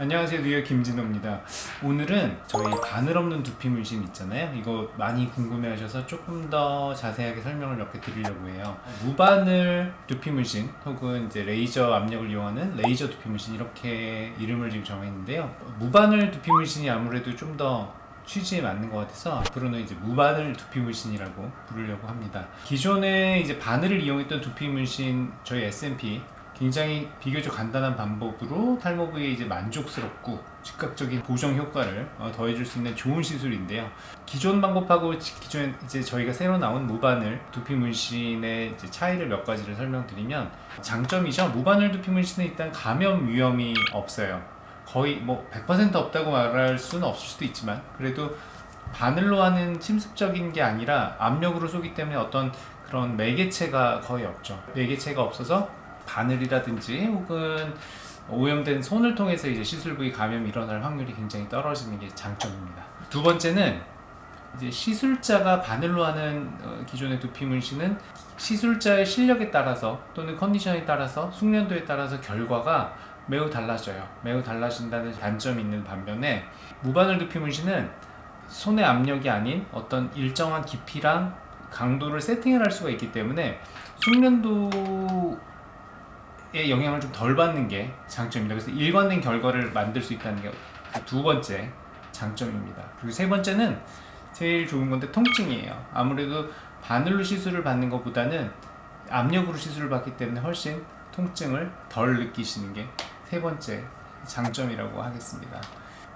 안녕하세요. 뉴욕 김진호입니다. 오늘은 저희 바늘 없는 두피 문신 있잖아요. 이거 많이 궁금해 하셔서 조금 더 자세하게 설명을 몇 개 드리려고 해요. 무바늘 두피 문신 혹은 이제 레이저 압력을 이용하는 레이저 두피 문신 이렇게 이름을 지금 정했는데요. 무바늘 두피 문신이 아무래도 좀더 취지에 맞는 것 같아서 앞으로는 이제 무바늘 두피 문신이라고 부르려고 합니다. 기존에 이제 바늘을 이용했던 두피 문신 저희 S&P 굉장히 비교적 간단한 방법으로 탈모 부위에 이제 만족스럽고 즉각적인 보정 효과를 어, 더해줄 수 있는 좋은 시술인데요. 기존 방법하고 지- 기존 이제 저희가 새로 나온 무바늘 두피 문신의 차이를 몇 가지를 설명드리면 장점이죠. 무바늘 두피 문신은 일단 감염 위험이 없어요. 거의 뭐 100% 없다고 말할 수는 없을 수도 있지만 그래도 바늘로 하는 침습적인 게 아니라 압력으로 쏘기 때문에 어떤 그런 매개체가 거의 없죠. 매개체가 없어서 바늘이라든지 혹은 오염된 손을 통해서 이제 시술 부위 감염이 일어날 확률이 굉장히 떨어지는 게 장점입니다. 두 번째는 이제 시술자가 바늘로 하는 어, 기존의 두피 문신은 시술자의 실력에 따라서 또는 컨디션에 따라서 숙련도에 따라서 결과가 매우 달라져요. 매우 달라진다는 단점이 있는 반면에 무바늘 두피 문신은 손의 압력이 아닌 어떤 일정한 깊이랑 강도를 세팅을 할 수가 있기 때문에 숙련도 에 영향을 좀 덜 받는 게 장점입니다. 그래서 일관된 결과를 만들 수 있다는 게 두 번째 장점입니다. 그리고 세 번째는 제일 좋은 건데 통증이에요. 아무래도 바늘로 시술을 받는 것보다는 압력으로 시술을 받기 때문에 훨씬 통증을 덜 느끼시는 게 세 번째 장점이라고 하겠습니다.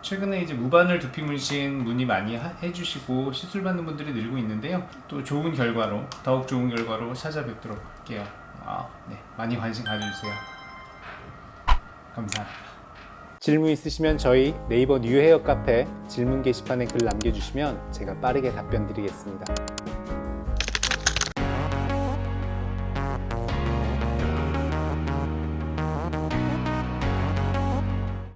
최근에 이제 무바늘 두피 문신 문의 많이 하- 해주시고 시술 받는 분들이 늘고 있는데요. 또 좋은 결과로 더욱 좋은 결과로 찾아뵙도록 할게요. 아, 네, 많이 관심 가져주세요. 감사합니다. 질문 있으시면 저희 네이버 뉴헤어 카페 질문 게시판에 글 남겨주시면 제가 빠르게 답변 드리겠습니다.